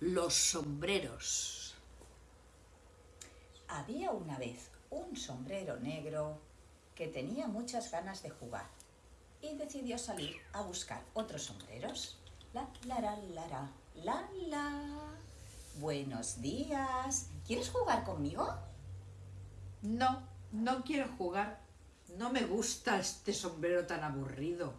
Los sombreros. Había una vez un sombrero negro que tenía muchas ganas de jugar y decidió salir a buscar otros sombreros. La, la, la, la, la, la, la. Buenos días. ¿Quieres jugar conmigo? No, no quiero jugar. No me gusta este sombrero tan aburrido.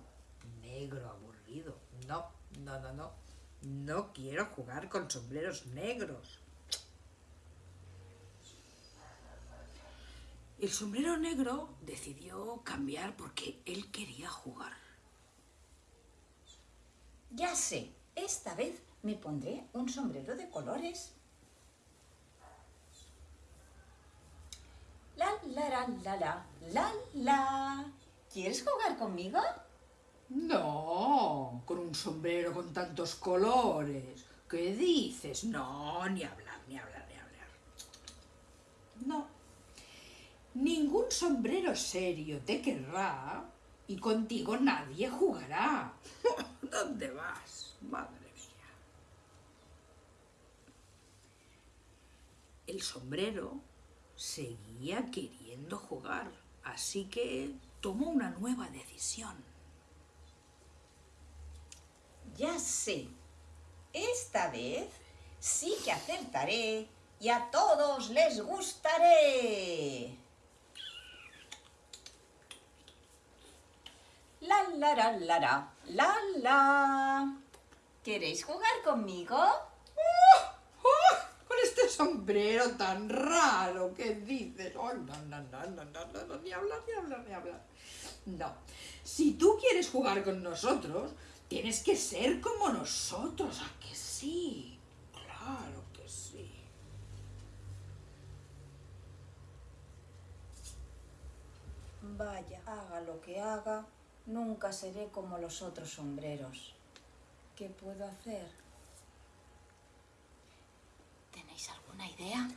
Negro, aburrido. No, no, no, no. No quiero jugar con sombreros negros. El sombrero negro decidió cambiar porque él quería jugar. Ya sé, esta vez me pondré un sombrero de colores. La, la, la, la, la, la, la. ¿Quieres jugar conmigo? No, con un sombrero con tantos colores. ¿Qué dices? No, ni hablar, ni hablar, ni hablar. No. Ningún sombrero serio te querrá y contigo nadie jugará. ¿Dónde vas? Madre mía. El sombrero seguía queriendo jugar, así que tomó una nueva decisión. Ya sé, esta vez sí que acertaré y a todos les gustaré. La la la la la la la. ¿Queréis jugar conmigo? Con este sombrero tan raro que dices. Oh, no, no, no, no, no, no, ni hablar, ni hablar, ni hablar. No. Si tú quieres jugar con nosotros, tienes que ser como nosotros. ¿A que sí? Claro que sí. Vaya, haga lo que haga, nunca seré como los otros sombreros. ¿Qué puedo hacer? ¿Tenéis alguna idea?